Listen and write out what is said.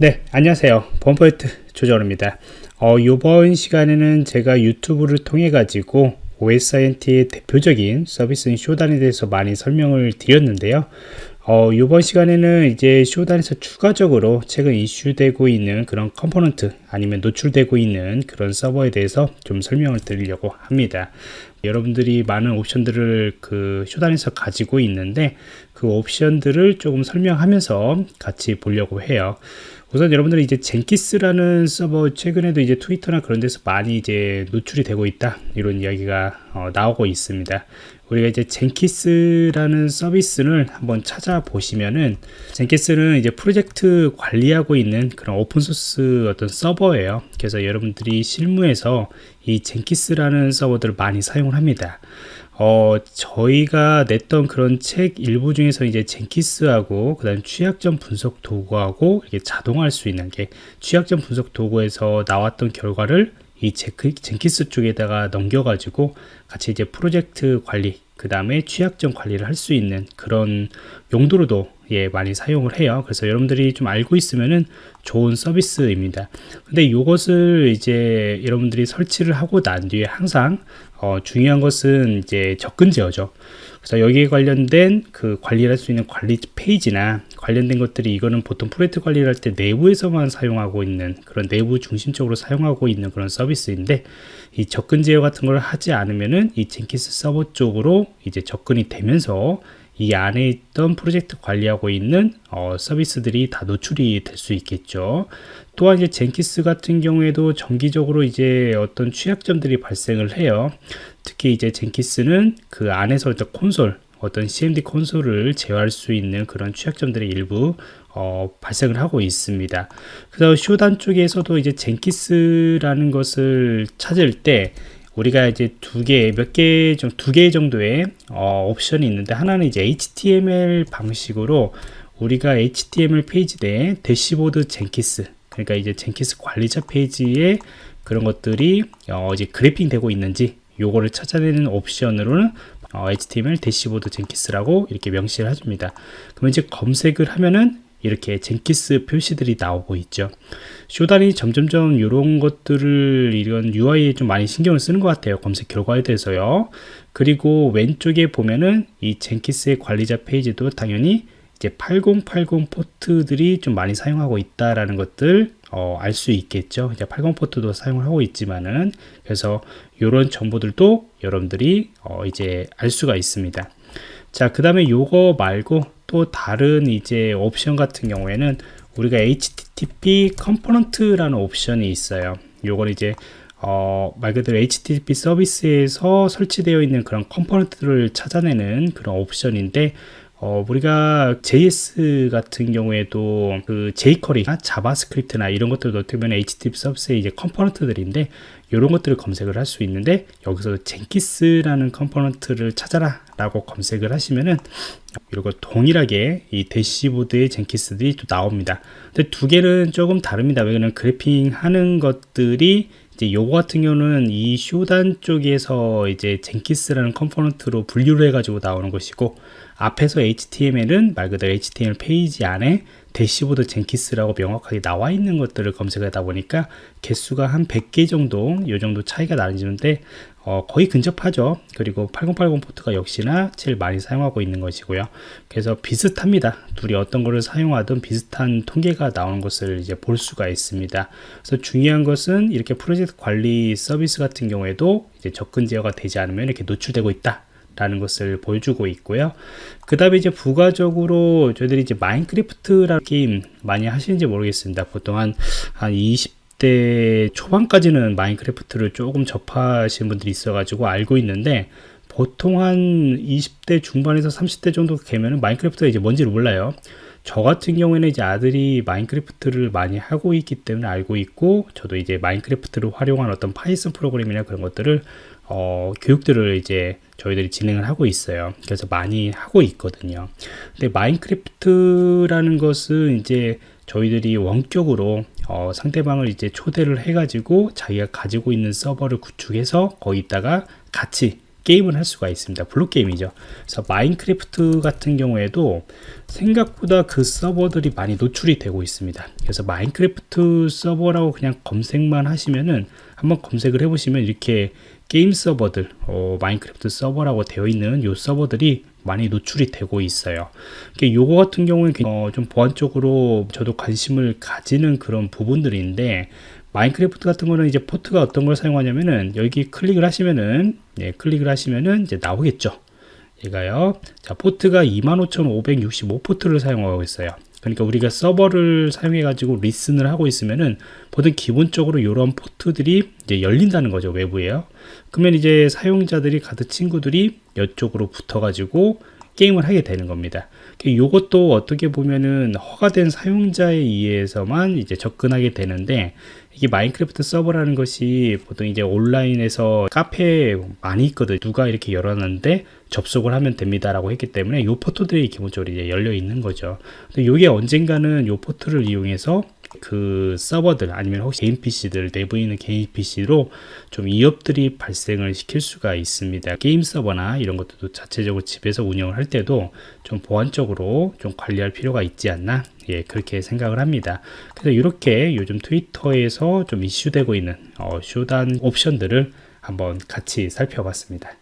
네 안녕하세요. 범포인트 조정원입니다. 어, 이번 시간에는 제가 유튜브를 통해 가지고 OSINT의 대표적인 서비스인 Shodan에 대해서 많이 설명을 드렸는데요. 어, 이번 시간에는 이제 Shodan에서 추가적으로 최근 이슈되고 있는 그런 component 아니면 노출되고 있는 그런 서버에 대해서 좀 설명을 드리려고 합니다. 여러분들이 많은 옵션들을 그 Shodan에서 가지고 있는데 그 옵션들을 조금 설명하면서 같이 보려고 해요 우선 여러분들이 이제 Jenkins라는 서버 최근에도 이제 트위터나 그런 데서 많이 이제 노출이 되고 있다. 이런 이야기가 어, 나오고 있습니다. 우리가 이제 Jenkins라는 서비스를 한번 찾아보시면은 Jenkins는 이제 프로젝트 관리하고 있는 그런 open source 어떤 서버예요. 그래서 여러분들이 실무에서 이 Jenkins라는 서버들을 많이 사용을 합니다 어, 저희가 냈던 그런 책 일부 중에서 이제 젠키스하고 그 다음 취약점 분석 도구하고 이게 자동화할 수 있는 게 취약점 분석 도구에서 나왔던 결과를 이 젠키스 쪽에다가 넘겨가지고 같이 이제 프로젝트 관리 그 다음에 취약점 관리를 할 수 있는 그런 용도로도 예 많이 사용을 해요. 그래서 여러분들이 좀 알고 있으면은 좋은 서비스입니다. 근데 이것을 이제 여러분들이 설치를 하고 난 뒤에 항상 어, 중요한 것은 이제 접근 제어죠. 그래서 여기에 관련된 그 관리를 할수 있는 관리 페이지나 관련된 것들이 이거는 보통 프로젝트 관리를 할 때 내부에서만 사용하고 있는 그런 내부 중심적으로 사용하고 있는 그런 서비스인데 이 접근 제어 같은 걸 하지 않으면은 이 젠키스 서버 쪽으로 이제 접근이 되면서 이 안에 있던 프로젝트 관리하고 있는 어, 서비스들이 다 노출이 될 수 있겠죠. 또한 이제 젠키스 같은 경우에도 정기적으로 이제 어떤 취약점들이 발생을 해요. 특히 이제 Jenkins는 그 안에서 어떤 콘솔, 어떤 CMD 콘솔을 제어할 수 있는 그런 취약점들이 일부 어, 발생을 하고 있습니다. 그래서 Shodan 쪽에서도 이제 Jenkins라는 것을 찾을 때 우리가 이제 두 개, 몇 개, 두개 정도의 어, 옵션이 있는데 하나는 이제 HTML 방식으로 우리가 HTML 페이지 내에 대시보드 Jenkins 그러니까 이제 Jenkins 관리자 페이지에 그런 것들이 어, 이제 grabbing 되고 있는지 요거를 찾아내는 옵션으로는 어, HTML 대시보드 Jenkins라고 이렇게 명시를 해줍니다. 그러면 이제 검색을 하면은 이렇게 Jenkins 표시들이 나오고 있죠 Shodan이 점점점 이런 것들을 이런 UI에 좀 많이 신경을 쓰는 것 같아요 검색 결과에 대해서요 그리고 왼쪽에 보면은 이 Jenkins의 관리자 페이지도 당연히 이제 8080 포트들이 좀 많이 사용하고 있다라는 것들 어, 알 수 있겠죠 이제 80 포트도 사용을 하고 있지만은 그래서 이런 정보들도 여러분들이 어, 이제 알 수가 있습니다 자 그 다음에 요거 말고 또 다른 이제 옵션 같은 경우에는 우리가 HTTP component라는 옵션이 있어요. 요건 이제 어, 말 그대로 HTTP 서비스에서 설치되어 있는 그런 component를 찾아내는 그런 옵션인데 어, 우리가 JS 같은 경우에도 그 jQuery나 JavaScript나 이런 것들도 어떻게 보면 HTTP 서비스의 이제 component들인데 이런 것들을 검색을 할 수 있는데 여기서 Jenkins라는 component를 찾아라 라고 검색을 하시면은 이거 동일하게 이 대시보드의 Jenkins들이 또 나옵니다. 근데 두 개는 조금 다릅니다. 왜냐면 grabbing 하는 것들이 이제 요거 같은 경우는 이 Shodan 쪽에서 이제 Jenkins라는 component로 분류를 해가지고 나오는 것이고 앞에서 HTML은 말 그대로 HTML 페이지 안에 대시보드 Jenkins라고 명확하게 나와 있는 것들을 검색하다 보니까 개수가 한 100개 정도 요 정도 차이가 나는데 어, 거의 근접하죠. 그리고 8080 포트가 역시나 제일 많이 사용하고 있는 것이고요. 그래서 비슷합니다. 둘이 어떤 거를 사용하든 비슷한 통계가 나오는 것을 이제 볼 수가 있습니다. 그래서 중요한 것은 이렇게 프로젝트 관리 서비스 같은 경우에도 이제 접근 제어가 되지 않으면 이렇게 노출되고 있다 라는 것을 보여주고 있고요. 그 다음에 이제 부가적으로 저희들이 이제 Minecraft라는 게임 많이 하시는지 모르겠습니다. 보통 한, 한 20 대 초반까지는 Minecraft를 조금 접하시는 분들이 있어 가지고 알고 있는데 보통 한 20대 중반에서 30대 정도 되면 Minecraft가 이제 뭔지를 몰라요 저 같은 경우에는 이제 아들이 Minecraft를 많이 하고 있기 때문에 알고 있고 저도 이제 Minecraft를 활용한 어떤 Python 프로그램이나 그런 것들을 어, 교육들을 이제 저희들이 진행을 하고 있어요. 그래서 많이 하고 있거든요. 근데 Minecraft라는 것은 이제 저희들이 원격으로 어, 상대방을 이제 초대를 해가지고 자기가 가지고 있는 서버를 구축해서 거기다가 같이 게임을 할 수가 있습니다. 블록 게임이죠. 그래서 Minecraft 같은 경우에도 생각보다 그 서버들이 많이 노출이 되고 있습니다. 그래서 Minecraft 서버라고 그냥 검색만 하시면은 한번 검색을 해보시면 이렇게 게임 서버들, 어, Minecraft 서버라고 되어 있는 요 서버들이 많이 노출이 되고 있어요. 요거 같은 경우는 어, 좀 보안적으로 저도 관심을 가지는 그런 부분들인데 Minecraft 같은 거는 이제 포트가 어떤 걸 사용하냐면은 여기 클릭을 하시면은 예, 클릭을 하시면은 이제 나오겠죠. 얘가요. 자, 포트가 25,565 포트를 사용하고 있어요. 그러니까 우리가 서버를 사용해 가지고 listen을 하고 있으면은 보통 기본적으로 이런 포트들이 이제 열린다는 거죠 외부에요. 그러면 이제 사용자들이 가드 친구들이 이쪽으로 붙어 가지고 게임을 하게 되는 겁니다. 이것도 어떻게 보면은 허가된 사용자에 의해서만 이제 접근하게 되는데 이게 마인크래프트 서버라는 것이 보통 이제 온라인에서 카페에 많이 있거든 누가 이렇게 열어놨는데 접속을 하면 됩니다라고 했기 때문에 이 포트들이 기본적으로 이제 열려 있는 거죠. 근데 이게 언젠가는 이 포트를 이용해서 그 서버들 아니면 혹시 개인 PC들 내부에 있는 개인 PC로 좀 위협들이 발생을 시킬 수가 있습니다. 게임 서버나 이런 것들도 자체적으로 집에서 운영을 할 때도 좀 보안적으로 좀 관리할 필요가 있지 않나 예 그렇게 생각을 합니다. 그래서 이렇게 요즘 트위터에서 좀 이슈되고 있는 어, 쇼단 옵션들을 한번 같이 살펴봤습니다.